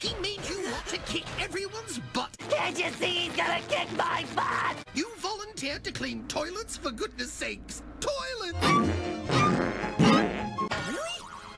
He made you want to kick everyone's butt. Can't you see he's gonna kick my butt? You volunteered to clean toilets, for goodness sakes.